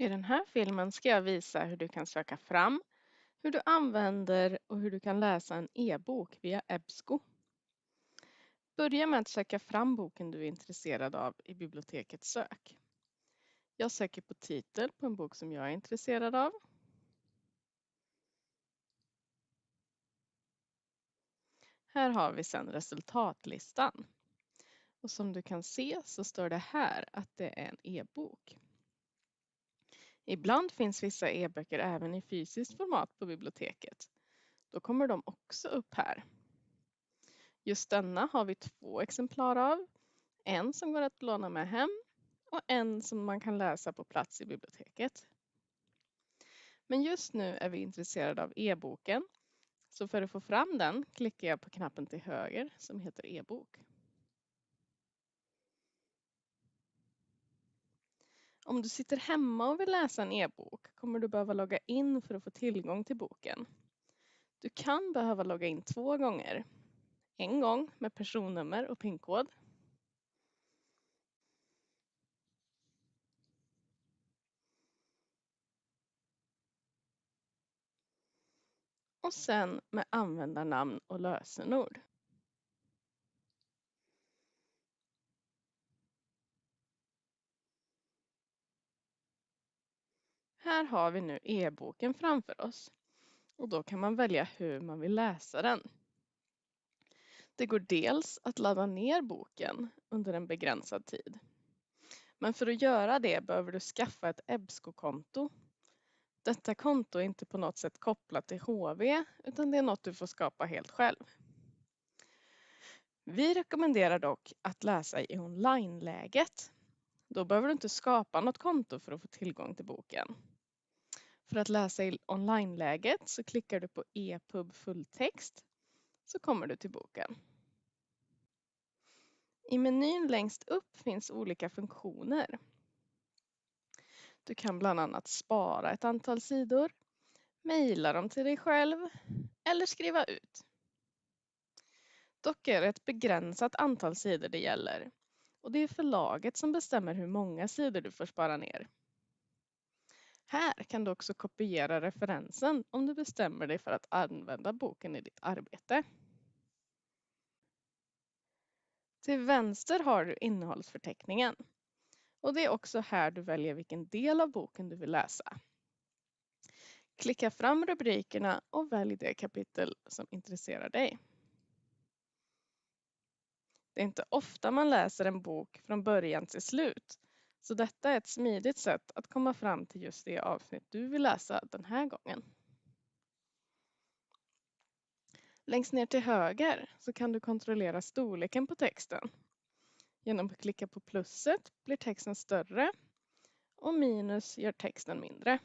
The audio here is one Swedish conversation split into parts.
I den här filmen ska jag visa hur du kan söka fram, hur du använder och hur du kan läsa en e-bok via EBSCO. Börja med att söka fram boken du är intresserad av i bibliotekets sök. Jag söker på titel på en bok som jag är intresserad av. Här har vi sedan resultatlistan. Och som du kan se så står det här att det är en e-bok. Ibland finns vissa e-böcker även i fysiskt format på biblioteket. Då kommer de också upp här. Just denna har vi två exemplar av. En som går att låna med hem och en som man kan läsa på plats i biblioteket. Men just nu är vi intresserade av e-boken. Så för att få fram den klickar jag på knappen till höger som heter e-bok. Om du sitter hemma och vill läsa en e-bok kommer du behöva logga in för att få tillgång till boken. Du kan behöva logga in två gånger. En gång med personnummer och pinkod. Och sen med användarnamn och lösenord. Här har vi nu e-boken framför oss och då kan man välja hur man vill läsa den. Det går dels att ladda ner boken under en begränsad tid. Men för att göra det behöver du skaffa ett EBSCO-konto. Detta konto är inte på något sätt kopplat till HV utan det är något du får skapa helt själv. Vi rekommenderar dock att läsa i online-läget. Då behöver du inte skapa något konto för att få tillgång till boken. För att läsa i online-läget så klickar du på EPUB fulltext så kommer du till boken. I menyn längst upp finns olika funktioner. Du kan bland annat spara ett antal sidor, mejla dem till dig själv eller skriva ut. Dock är det ett begränsat antal sidor det gäller och det är förlaget som bestämmer hur många sidor du får spara ner. Kan du också kopiera referensen om du bestämmer dig för att använda boken i ditt arbete. Till vänster har du innehållsförteckningen. Och det är också här du väljer vilken del av boken du vill läsa. Klicka fram rubrikerna och välj det kapitel som intresserar dig. Det är inte ofta man läser en bok från början till slut så detta är ett smidigt sätt att komma fram till just det avsnitt du vill läsa den här gången. Längst ner till höger så kan du kontrollera storleken på texten. Genom att klicka på plusset blir texten större och minus gör texten mindre.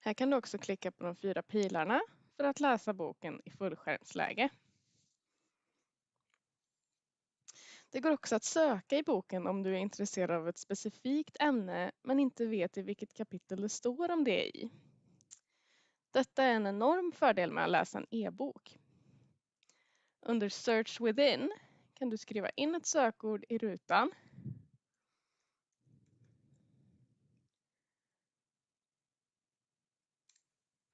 Här kan du också klicka på de fyra pilarna för att läsa boken i fullskärmsläge. Det går också att söka i boken om du är intresserad av ett specifikt ämne men inte vet i vilket kapitel det står om det i. Detta är en enorm fördel med att läsa en e-bok. Under Search within kan du skriva in ett sökord i rutan.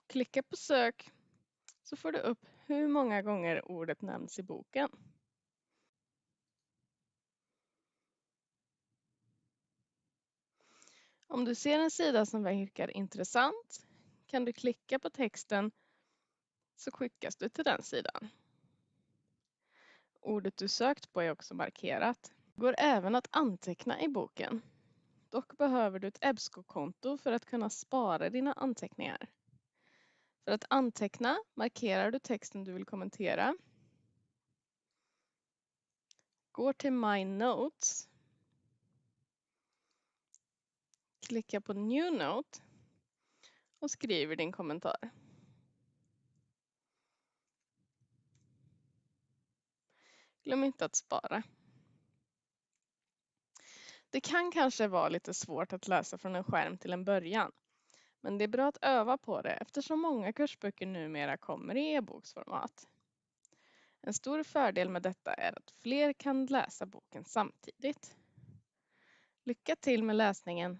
Klicka på sök så får du upp hur många gånger ordet nämns i boken. Om du ser en sida som verkar intressant kan du klicka på texten så skickas du till den sidan. Ordet du sökt på är också markerat. Det går även att anteckna i boken. Dock behöver du ett EBSCO-konto för att kunna spara dina anteckningar. För att anteckna markerar du texten du vill kommentera. Går till My Notes klickar på New Note och skriver din kommentar. Glöm inte att spara. Det kan kanske vara lite svårt att läsa från en skärm till en början. Men det är bra att öva på det eftersom många kursböcker numera kommer i e-boksformat. En stor fördel med detta är att fler kan läsa boken samtidigt. Lycka till med läsningen!